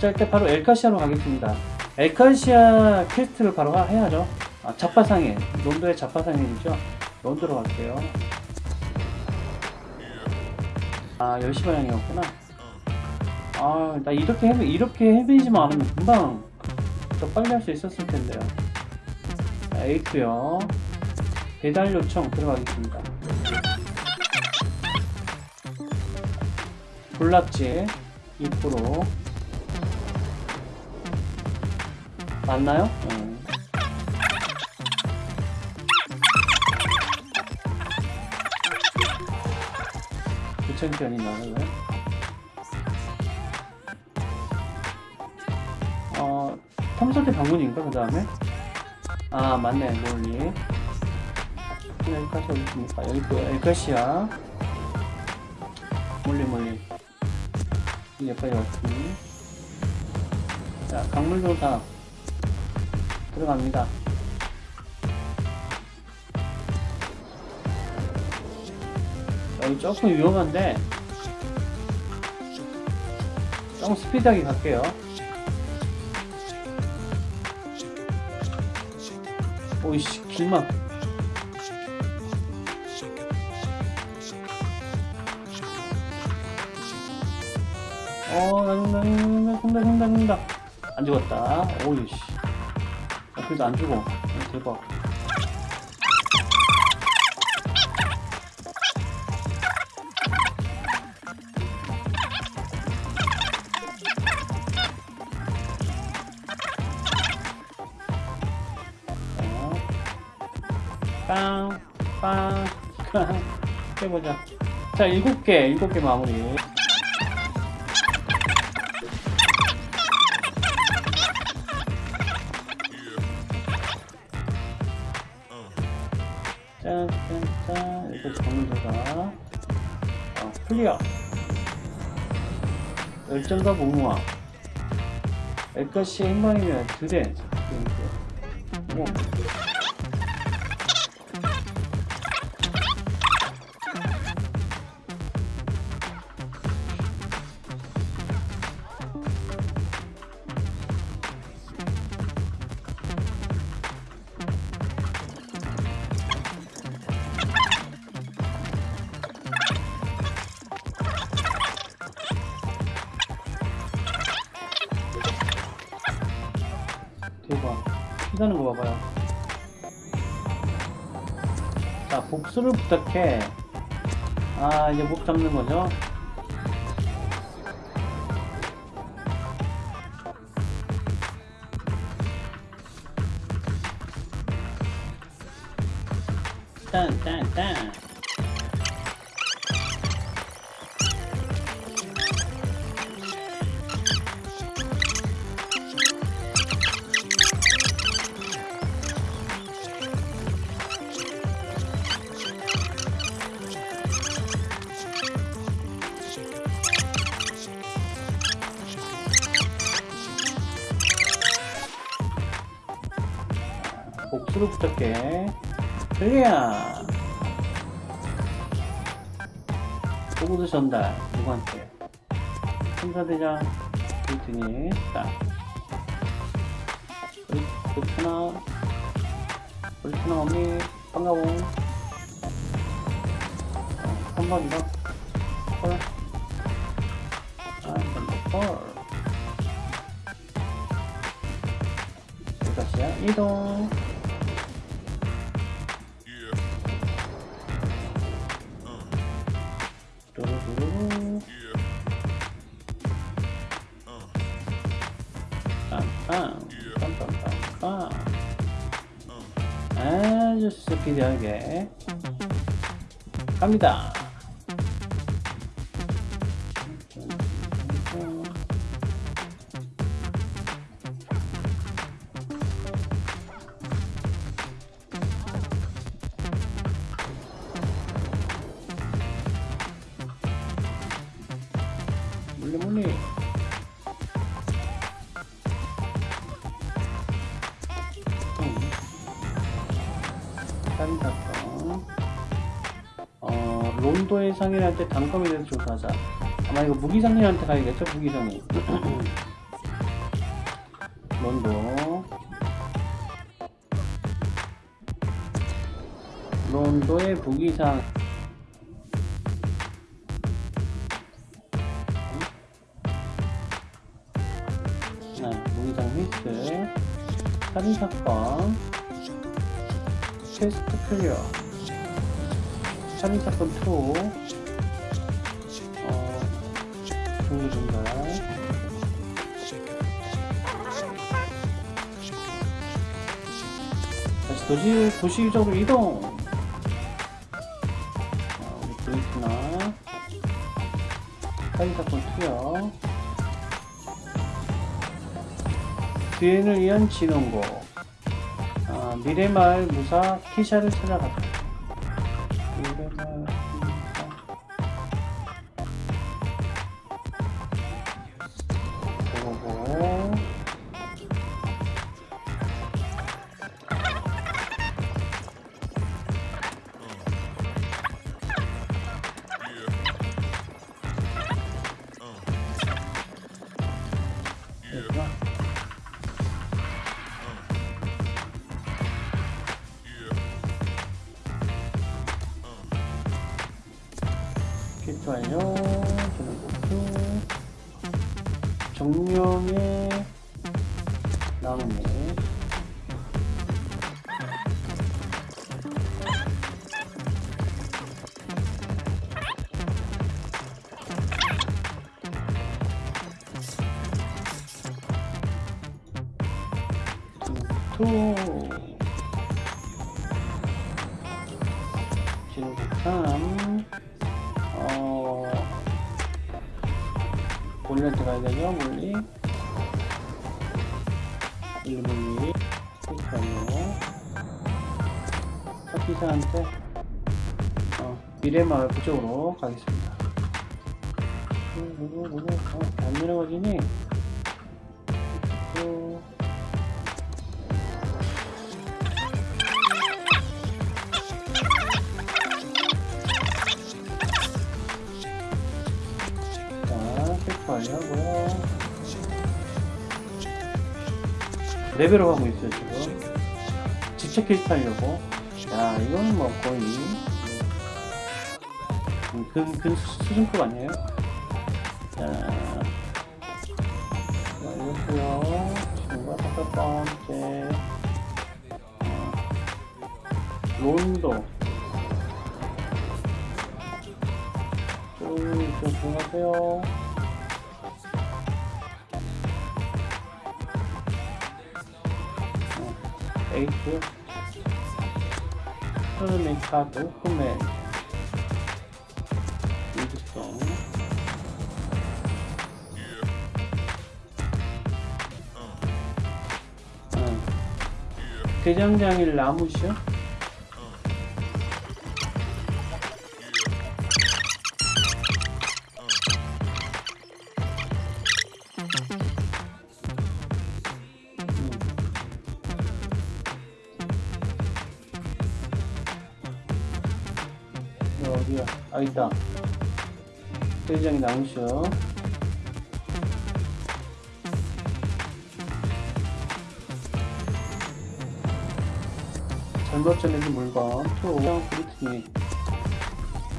자 일단 바로 엘카시아로 가겠습니다. 엘카시아 quest를 바로 하- 해야죠. 아, 자파상해 론도의 자파상해이죠. 론도로 갈게요. 아 10시 방향이었구나. 아 나 이렇게 헤매, 이렇게 헤매지만 않으면 금방 더 빨리 할 수 있었을 텐데요. 자, 에이크요. 배달 요청 들어가겠습니다. 불납지 2% 맞나요? 응. 그 챔피언이 나는 왜? 어, 탐사대 방문인가 그 다음에? 아 맞네 몰리 여기까지 어디 있습니까? 여기 있고요 여기까지야 몰리 몰리 여기까지 왔지 자 강물도 다 들어갑니다 여기 조금 위험한데 조금 스피드하게 갈게요 오이씨 길막 어 나는다 나는다 나는다 나는다 안 죽었다 오이씨 아, 그래도 안 죽어 어, 대박 빵, 빵, 빵. 해보자. 자, 일곱 개, 일곱 개 마무리. 짠, 짠, 짠. 이렇게 정리해가 어, 클리어. 열정과 무모함. 엘것이 행방이면 드레. 뭐. 대박. 피가는 거 봐봐요. 자, 복수를 부탁해. 아, 이제 목 잡는 거죠? 딴, 딴, 딴. 복수를 부탁해. clear. 보고도 전달. 누구한테? 천사대장. 자. 브리- 브리트나. 브리트나 언니. 반가워. 어, 한번더 헐. 아, 한번더 헐. 이것이야. 이동. 빰빰빰빰. 아주 스피디하게 갑니다. 몰래 몰래 어 론도의 상인한테 단검에 대해서 조사하자. 아마 이거 무기상인한테 가야겠죠? 무기상인. 론도 론도의 부기상. 네, 무기상 휘스 살인사건. 퀘스트 클리어 살인사건 2 어, 종류분달. 다시 도시, 도시적으로 이동. 자, 우리 브레이크나. 살인사건 2요. 뒤엔을 위한 진원고. 아, 미래마을 무사 키샤를 찾아갔다 목표 정령의 나무네 몰리한테 가야 되죠, 몰리. 몰리, 몰리. 잠깐만요. 사기사한테, 어, 미래마을 그쪽으로 가겠습니다. 어, 안 내려가지니? 레벨업 하고 있어요, 지금. 직책 퀘스트 하려고. 야, 이건 뭐 거의. 음, 근, 근 수- 수준급 아니에요? 자. 자, 이렇고요 지금과 다섯 번째. 어, 론도. 쭉, 쭉 들어가세요. 카드, 흠의 유주성. 응. 대장장일 나무시 아 있다. 나무시요. 잘못 전해진 물건 투 브리트니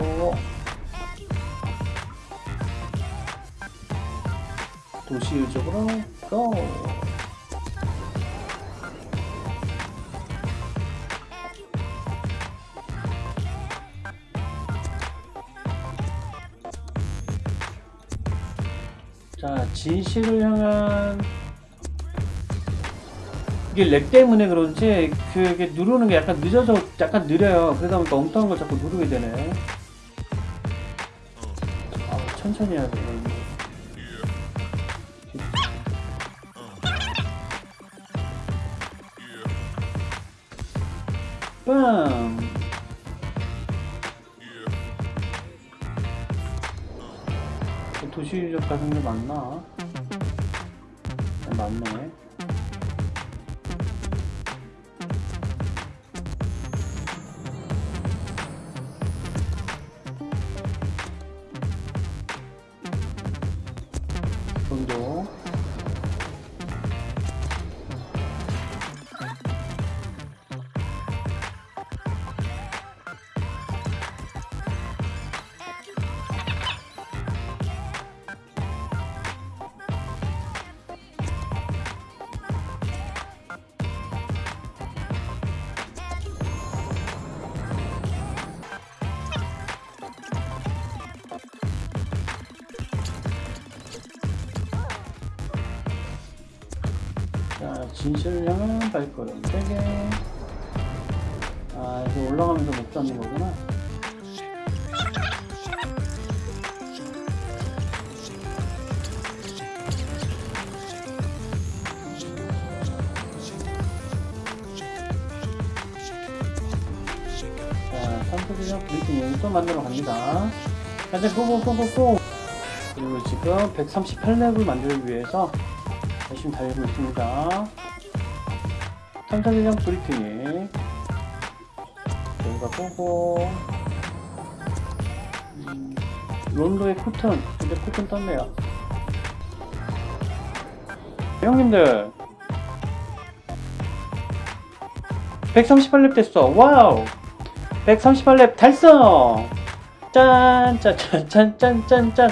오 도시 유적으로 고 자, 진실을 향한 이게 렉 때문에 그런지 그게 누르는 게 약간 늦어서 약간 느려요. 그러다 보니까 엉뚱한 걸 자꾸 누르게 되네. 아, 천천히 해야 돼. 빰! 도시 유적 같은 게 맞나? 네, 맞네. 정도. 향한 발걸음 3개 아 이거 올라가면서 못 잡는 거구나 자, 삼성전자 브리핑 또 만들어 갑니다. 현재 고고고고고! 그리고 지금 138렙을 만들기 위해서 열심히 달리고 있습니다. 탐사대장 브리핑이 여기가 고고 음, 론도의 코튼. 근데 코튼 떴네요. 형님들. 138렙 됐어. 와우! 138렙 달성! 짠짠짠짠짠짠